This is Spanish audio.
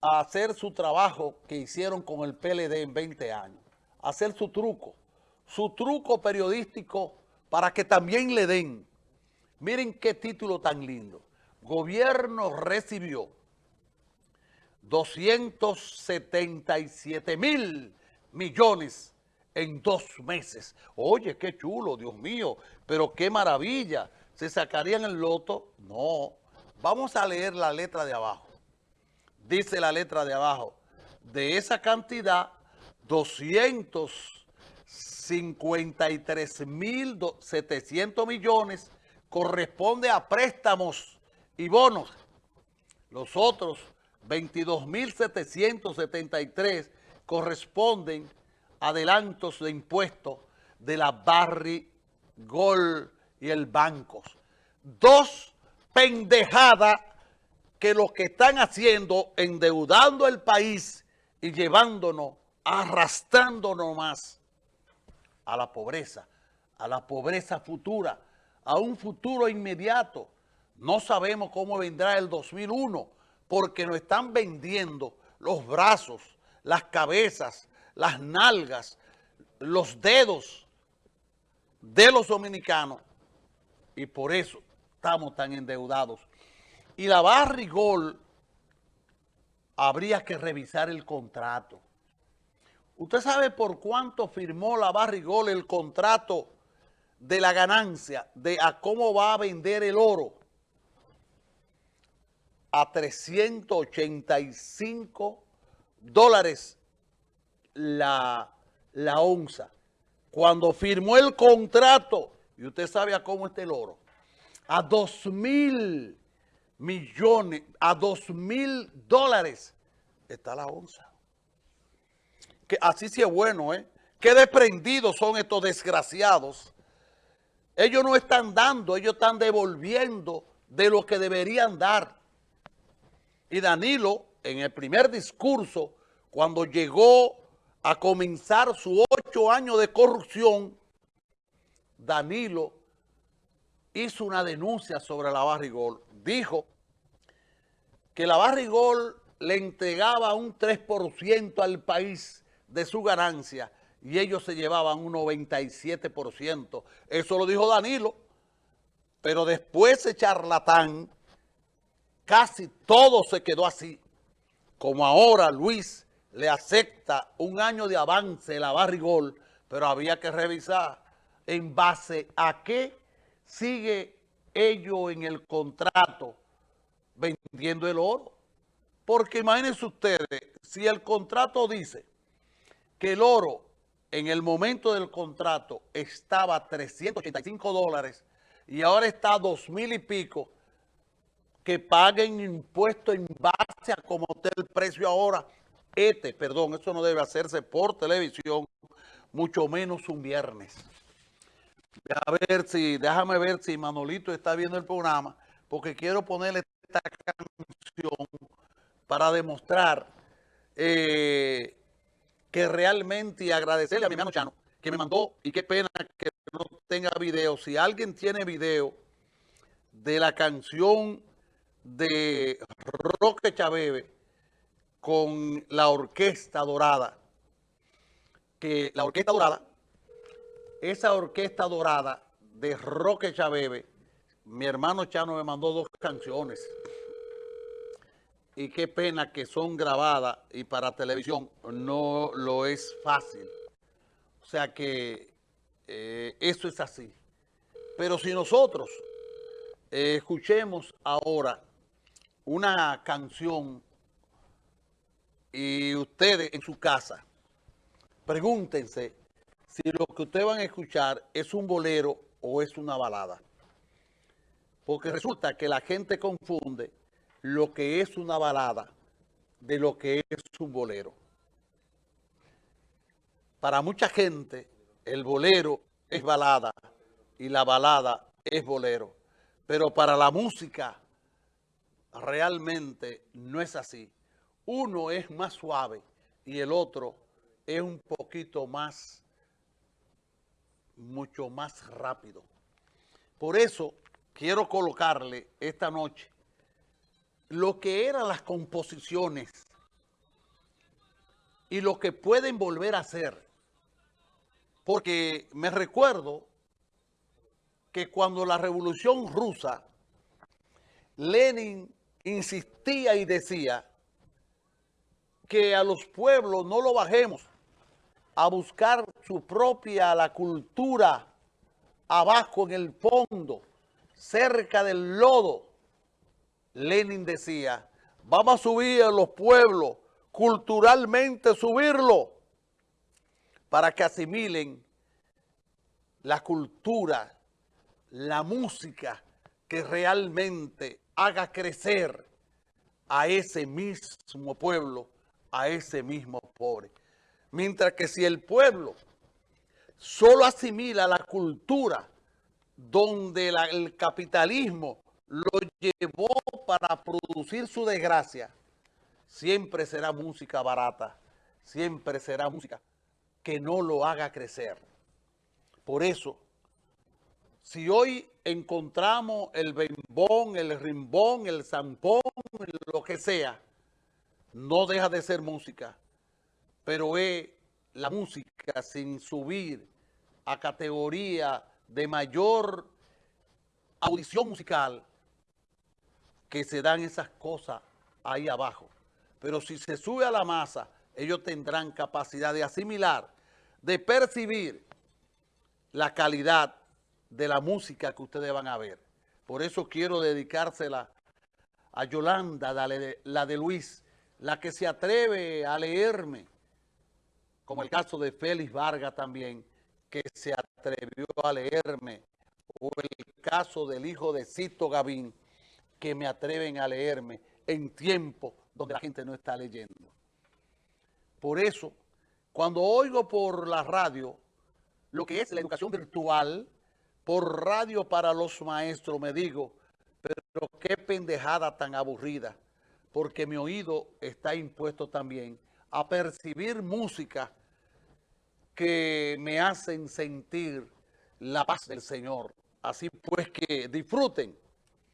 a hacer su trabajo que hicieron con el PLD en 20 años, hacer su truco, su truco periodístico para que también le den. Miren qué título tan lindo. Gobierno recibió 277 mil millones en dos meses. Oye, qué chulo, Dios mío, pero qué maravilla. ¿Se sacarían el loto? No. Vamos a leer la letra de abajo. Dice la letra de abajo, de esa cantidad, 253 mil 700 millones corresponde a préstamos y bonos. Los otros 22.773 corresponden a adelantos de impuestos de la Barry Gold y el Bancos. Dos pendejadas que lo que están haciendo, endeudando el país y llevándonos, arrastrándonos más a la pobreza, a la pobreza futura, a un futuro inmediato. No sabemos cómo vendrá el 2001, porque nos están vendiendo los brazos, las cabezas, las nalgas, los dedos de los dominicanos y por eso estamos tan endeudados. Y la Barrigol habría que revisar el contrato. ¿Usted sabe por cuánto firmó la Barrigol el contrato de la ganancia de a cómo va a vender el oro? a 385 dólares la, la onza. Cuando firmó el contrato, y usted sabe a cómo está el oro, a 2 mil millones, a 2 mil dólares está la onza. Que así sí es bueno, ¿eh? Qué desprendidos son estos desgraciados. Ellos no están dando, ellos están devolviendo de lo que deberían dar. Y Danilo, en el primer discurso, cuando llegó a comenzar su ocho años de corrupción, Danilo hizo una denuncia sobre la Barrigol. Dijo que la Barrigol le entregaba un 3% al país de su ganancia y ellos se llevaban un 97%. Eso lo dijo Danilo, pero después ese charlatán casi todo se quedó así. Como ahora Luis le acepta un año de avance la barrigol, pero había que revisar en base a qué sigue ello en el contrato vendiendo el oro. Porque imagínense ustedes, si el contrato dice que el oro en el momento del contrato estaba a 385 dólares y ahora está a 2 mil y pico, que paguen impuestos en base a cómo está el precio ahora. Este, perdón, eso no debe hacerse por televisión, mucho menos un viernes. A ver si, déjame ver si Manolito está viendo el programa, porque quiero ponerle esta canción para demostrar eh, que realmente y agradecerle a mi hermano Chano, que me mandó, y qué pena que no tenga video. Si alguien tiene video de la canción de Roque Chabebe con la Orquesta Dorada, que la Orquesta Dorada, esa Orquesta Dorada de Roque Chabebe, mi hermano Chano me mandó dos canciones. Y qué pena que son grabadas y para televisión no lo es fácil. O sea que eh, eso es así. Pero si nosotros eh, escuchemos ahora una canción y ustedes en su casa, pregúntense si lo que ustedes van a escuchar es un bolero o es una balada. Porque resulta que la gente confunde lo que es una balada de lo que es un bolero. Para mucha gente, el bolero es balada y la balada es bolero. Pero para la música realmente no es así. Uno es más suave y el otro es un poquito más, mucho más rápido. Por eso quiero colocarle esta noche lo que eran las composiciones y lo que pueden volver a hacer. Porque me recuerdo que cuando la revolución rusa, Lenin insistía y decía que a los pueblos no lo bajemos a buscar su propia, la cultura, abajo en el fondo, cerca del lodo. Lenin decía, vamos a subir a los pueblos, culturalmente subirlo, para que asimilen la cultura, la música que realmente haga crecer a ese mismo pueblo, a ese mismo pobre. Mientras que si el pueblo solo asimila la cultura donde el capitalismo lo llevó para producir su desgracia, siempre será música barata, siempre será música que no lo haga crecer. Por eso, si hoy encontramos el bembón, el rimbón, el zampón, lo que sea, no deja de ser música, pero es la música sin subir a categoría de mayor audición musical que se dan esas cosas ahí abajo. Pero si se sube a la masa, ellos tendrán capacidad de asimilar, de percibir la calidad de la música que ustedes van a ver. Por eso quiero dedicársela a Yolanda, la de Luis, la que se atreve a leerme, como el caso de Félix Vargas también, que se atrevió a leerme, o el caso del hijo de Cito Gavín, que me atreven a leerme en tiempo donde la gente no está leyendo. Por eso, cuando oigo por la radio lo que es la educación virtual, por radio para los maestros, me digo, pero qué pendejada tan aburrida, porque mi oído está impuesto también a percibir música que me hacen sentir la paz del Señor. Así pues que disfruten